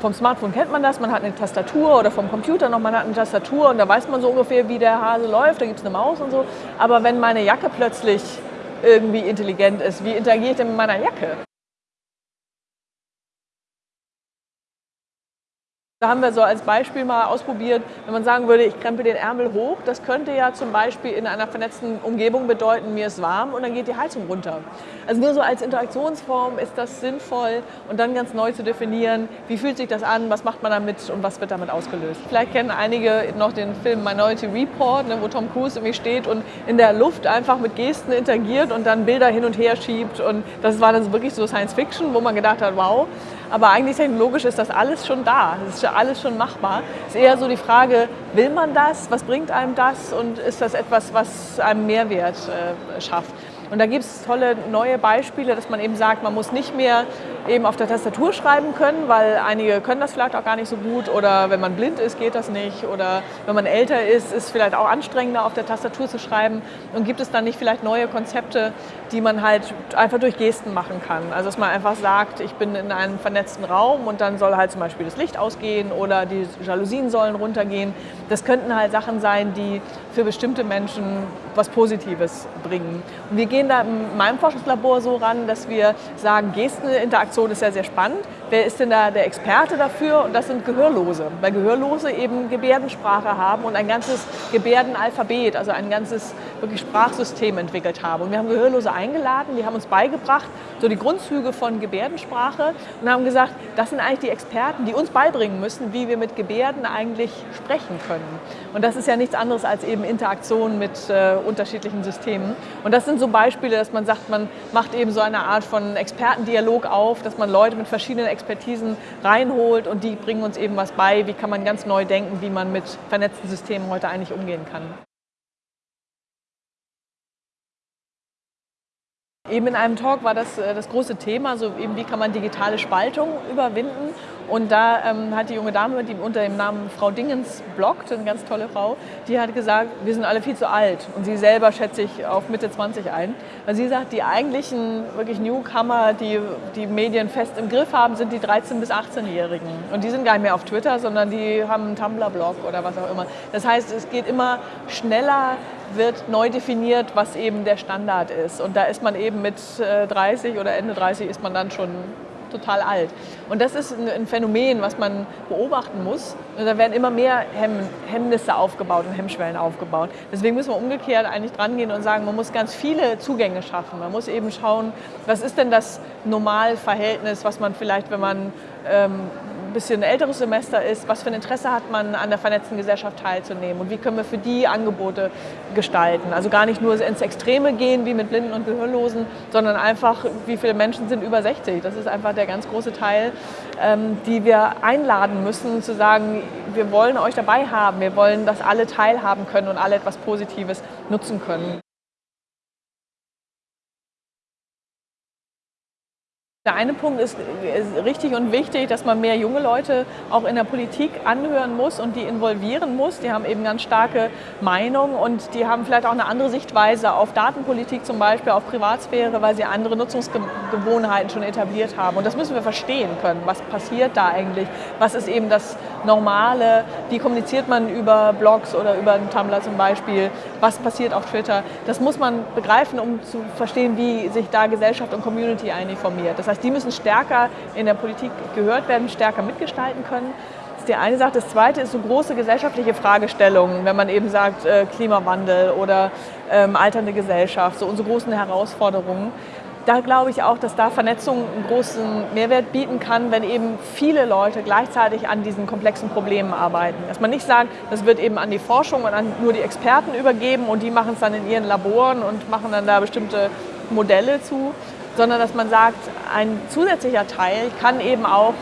vom Smartphone kennt man das, man hat eine Tastatur oder vom Computer noch, man hat eine Tastatur und da weiß man so ungefähr, wie der Hase läuft, da gibt es eine Maus und so. Aber wenn meine Jacke plötzlich irgendwie intelligent ist, wie interagiere ich denn mit meiner Jacke? Da haben wir so als Beispiel mal ausprobiert, wenn man sagen würde, ich krempe den Ärmel hoch, das könnte ja zum Beispiel in einer vernetzten Umgebung bedeuten, mir ist warm und dann geht die Heizung runter. Also nur so als Interaktionsform ist das sinnvoll und dann ganz neu zu definieren, wie fühlt sich das an, was macht man damit und was wird damit ausgelöst. Vielleicht kennen einige noch den Film Minority Report, ne, wo Tom Cruise irgendwie steht und in der Luft einfach mit Gesten interagiert und dann Bilder hin und her schiebt und das war dann wirklich so Science Fiction, wo man gedacht hat, wow, aber eigentlich technologisch ist das alles schon da, das ist alles schon machbar. Es ist eher so die Frage, will man das, was bringt einem das und ist das etwas, was einem Mehrwert äh, schafft. Und da gibt es tolle neue Beispiele, dass man eben sagt, man muss nicht mehr eben auf der Tastatur schreiben können, weil einige können das vielleicht auch gar nicht so gut oder wenn man blind ist, geht das nicht oder wenn man älter ist, ist es vielleicht auch anstrengender auf der Tastatur zu schreiben und gibt es dann nicht vielleicht neue Konzepte, die man halt einfach durch Gesten machen kann. Also dass man einfach sagt, ich bin in einem vernetzten Raum und dann soll halt zum Beispiel das Licht ausgehen oder die Jalousien sollen runtergehen. Das könnten halt Sachen sein, die für bestimmte Menschen was Positives bringen. Und wir gehen da in meinem Forschungslabor so ran, dass wir sagen, Gesteninteraktion ist ja sehr spannend. Wer ist denn da der Experte dafür? Und das sind Gehörlose, weil Gehörlose eben Gebärdensprache haben und ein ganzes Gebärdenalphabet, also ein ganzes wirklich Sprachsystem entwickelt haben. Und wir haben Gehörlose eingeladen, die haben uns beigebracht, so die Grundzüge von Gebärdensprache und haben gesagt, das sind eigentlich die Experten, die uns beibringen müssen, wie wir mit Gebärden eigentlich sprechen können. Und das ist ja nichts anderes als eben Interaktion mit äh, unterschiedlichen Systemen. Und das sind so Beispiele, dass man sagt, man macht eben so eine Art von Expertendialog auf, dass man Leute mit verschiedenen Expertisen reinholt und die bringen uns eben was bei, wie kann man ganz neu denken, wie man mit vernetzten Systemen heute eigentlich umgehen kann. Eben in einem Talk war das äh, das große Thema, so eben wie kann man digitale Spaltung überwinden. Und da ähm, hat die junge Dame, die unter dem Namen Frau Dingens bloggt, eine ganz tolle Frau, die hat gesagt, wir sind alle viel zu alt. Und sie selber schätzt sich auf Mitte 20 ein. Weil sie sagt, die eigentlichen wirklich Newcomer, die die Medien fest im Griff haben, sind die 13- bis 18-Jährigen. Und die sind gar nicht mehr auf Twitter, sondern die haben einen Tumblr-Blog oder was auch immer. Das heißt, es geht immer schneller, wird neu definiert, was eben der Standard ist. Und da ist man eben mit 30 äh, oder Ende 30 ist man dann schon total alt. Und das ist ein Phänomen, was man beobachten muss. Und da werden immer mehr Hemm Hemmnisse aufgebaut und Hemmschwellen aufgebaut. Deswegen müssen wir umgekehrt eigentlich dran gehen und sagen, man muss ganz viele Zugänge schaffen. Man muss eben schauen, was ist denn das Normalverhältnis, was man vielleicht, wenn man ähm, ein bisschen älteres Semester ist, was für ein Interesse hat man an der vernetzten Gesellschaft teilzunehmen und wie können wir für die Angebote gestalten. Also gar nicht nur ins Extreme gehen wie mit Blinden und Gehörlosen, sondern einfach, wie viele Menschen sind über 60. Das ist einfach der ganz große Teil, ähm, die wir einladen müssen, zu sagen, wir wollen euch dabei haben, wir wollen, dass alle teilhaben können und alle etwas Positives nutzen können. Der eine Punkt ist, ist, richtig und wichtig, dass man mehr junge Leute auch in der Politik anhören muss und die involvieren muss. Die haben eben ganz starke Meinung und die haben vielleicht auch eine andere Sichtweise auf Datenpolitik zum Beispiel, auf Privatsphäre, weil sie andere Nutzungsgewohnheiten schon etabliert haben. Und das müssen wir verstehen können. Was passiert da eigentlich? Was ist eben das Normale? Wie kommuniziert man über Blogs oder über einen Tumblr zum Beispiel? Was passiert auf Twitter? Das muss man begreifen, um zu verstehen, wie sich da Gesellschaft und Community eigentlich formiert. Das heißt, die müssen stärker in der Politik gehört werden, stärker mitgestalten können. Das ist die eine Sache. Das zweite ist so große gesellschaftliche Fragestellungen, wenn man eben sagt äh, Klimawandel oder ähm, alternde Gesellschaft, so unsere großen Herausforderungen. Da glaube ich auch, dass da Vernetzung einen großen Mehrwert bieten kann, wenn eben viele Leute gleichzeitig an diesen komplexen Problemen arbeiten. Dass man nicht sagt, das wird eben an die Forschung und an nur die Experten übergeben und die machen es dann in ihren Laboren und machen dann da bestimmte Modelle zu, sondern dass man sagt, ein zusätzlicher Teil kann eben auch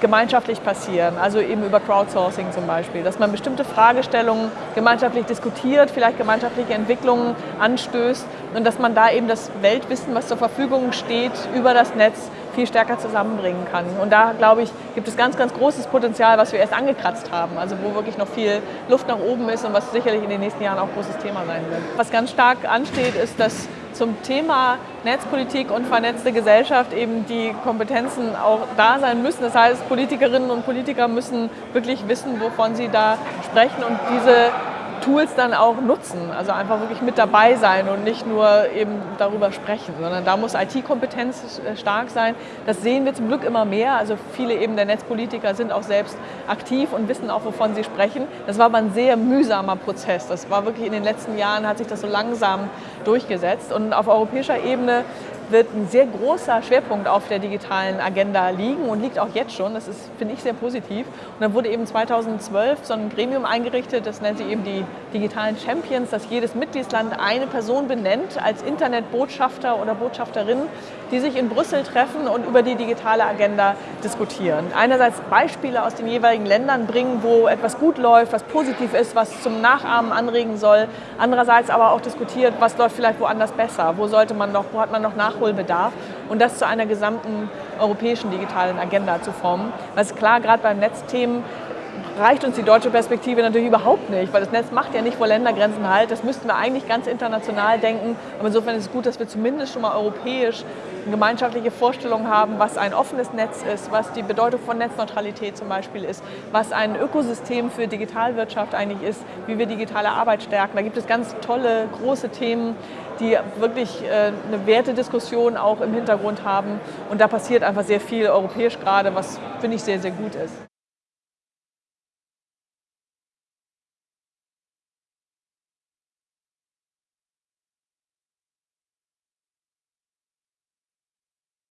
gemeinschaftlich passieren, also eben über Crowdsourcing zum Beispiel, dass man bestimmte Fragestellungen gemeinschaftlich diskutiert, vielleicht gemeinschaftliche Entwicklungen anstößt und dass man da eben das Weltwissen, was zur Verfügung steht, über das Netz viel stärker zusammenbringen kann. Und da, glaube ich, gibt es ganz, ganz großes Potenzial, was wir erst angekratzt haben, also wo wirklich noch viel Luft nach oben ist und was sicherlich in den nächsten Jahren auch großes Thema sein wird. Was ganz stark ansteht, ist, dass zum Thema Netzpolitik und vernetzte Gesellschaft eben die Kompetenzen auch da sein müssen. Das heißt, Politikerinnen und Politiker müssen wirklich wissen, wovon sie da sprechen und diese Tools dann auch nutzen. Also einfach wirklich mit dabei sein und nicht nur eben darüber sprechen, sondern da muss IT-Kompetenz äh, stark sein. Das sehen wir zum Glück immer mehr. Also viele eben der Netzpolitiker sind auch selbst aktiv und wissen auch, wovon sie sprechen. Das war aber ein sehr mühsamer Prozess. Das war wirklich in den letzten Jahren hat sich das so langsam durchgesetzt. Und auf europäischer Ebene wird ein sehr großer Schwerpunkt auf der digitalen Agenda liegen und liegt auch jetzt schon. Das ist, finde ich, sehr positiv. Und dann wurde eben 2012 so ein Gremium eingerichtet, das nennt sich eben die digitalen Champions, dass jedes Mitgliedsland eine Person benennt als Internetbotschafter oder Botschafterin, die sich in Brüssel treffen und über die digitale Agenda diskutieren. Einerseits Beispiele aus den jeweiligen Ländern bringen, wo etwas gut läuft, was positiv ist, was zum Nachahmen anregen soll. Andererseits aber auch diskutiert, was läuft vielleicht woanders besser, wo sollte man noch, wo hat man noch Nachholbedarf und das zu einer gesamten europäischen digitalen Agenda zu formen. Weil es klar, gerade beim Netzthemen reicht uns die deutsche Perspektive natürlich überhaupt nicht, weil das Netz macht ja nicht vor Ländergrenzen halt. Das müssten wir eigentlich ganz international denken. Aber insofern ist es gut, dass wir zumindest schon mal europäisch gemeinschaftliche Vorstellung haben, was ein offenes Netz ist, was die Bedeutung von Netzneutralität zum Beispiel ist, was ein Ökosystem für Digitalwirtschaft eigentlich ist, wie wir digitale Arbeit stärken. Da gibt es ganz tolle, große Themen, die wirklich äh, eine Wertediskussion auch im Hintergrund haben. Und da passiert einfach sehr viel europäisch gerade, was finde ich sehr, sehr gut ist.